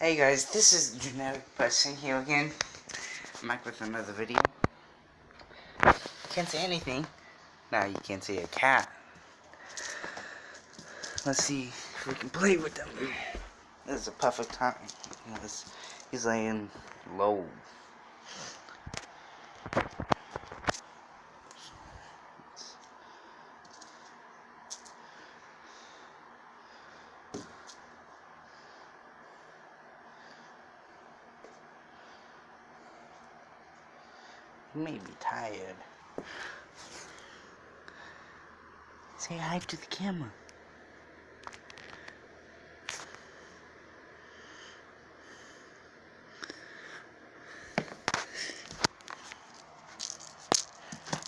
Hey guys, this is Generic Person here again. I'm back with another video. Can't say anything. Now you can't see a cat. Let's see if we can play with them. This is a perfect time. He's, he's laying low. May be tired. Say hi to the camera.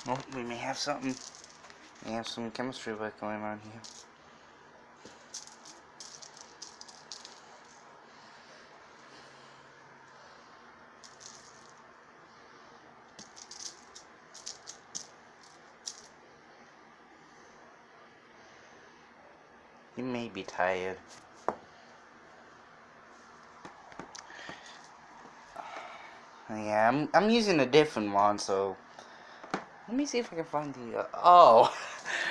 Oh, we may have something. We have some chemistry work going on here. You may be tired. Yeah, I'm I'm using a different one, so let me see if I can find the. Uh, oh,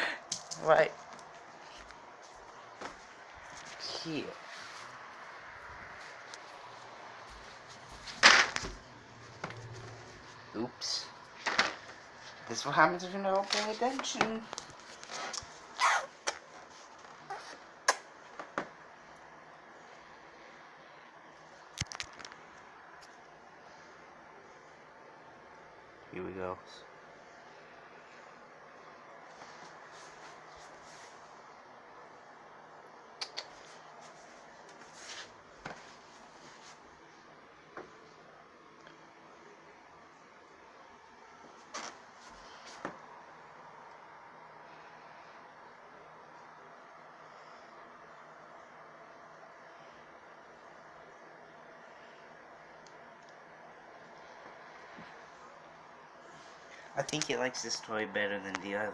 right here. Oops. This is what happens if you don't pay attention. Here we go. I think he likes this toy better than the other.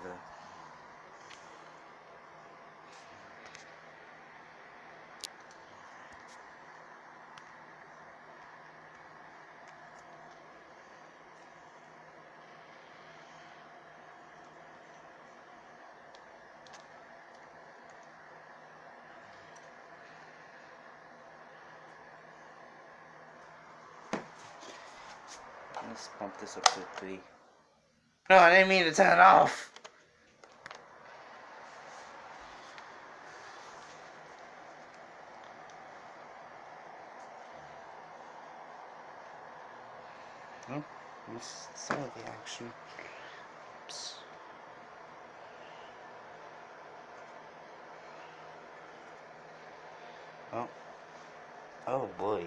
Let's bump this up quickly. No, I didn't mean to turn it off. Oh, missed some of the action. Oops. Oh. Oh boy.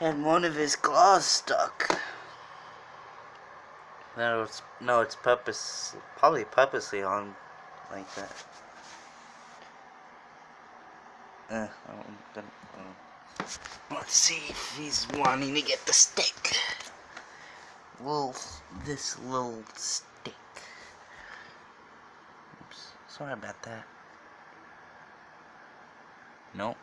And one of his claws stuck. No, it's no, it's purpose, probably purposely on like that. Uh, uh, let's see if he's wanting to get the stick. Well, this little stick. Oops, sorry about that. Nope.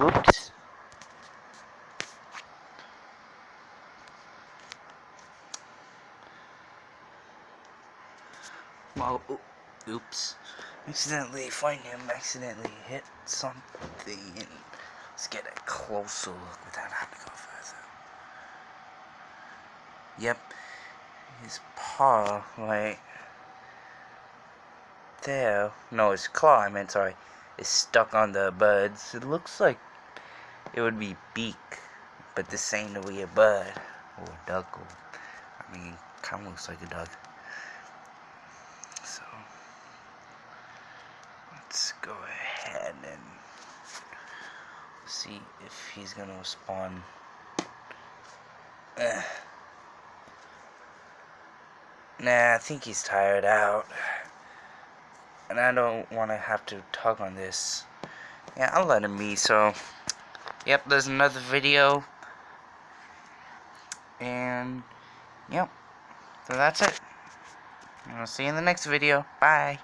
Oops. Well, oops. Accidentally find him, accidentally hit something. Let's get a closer look without having to go further. Yep. His paw, right there. No, his claw, I meant, sorry is stuck on the buds. It looks like it would be beak, but this ain't really a bud or a duck. Or, I mean, kind of looks like a duck. So let's go ahead and see if he's gonna respond. Eh. Nah, I think he's tired out and I don't want to have to tug on this. Yeah, I'll let him be, so... Yep, there's another video. And... Yep. So that's it. I'll see you in the next video. Bye.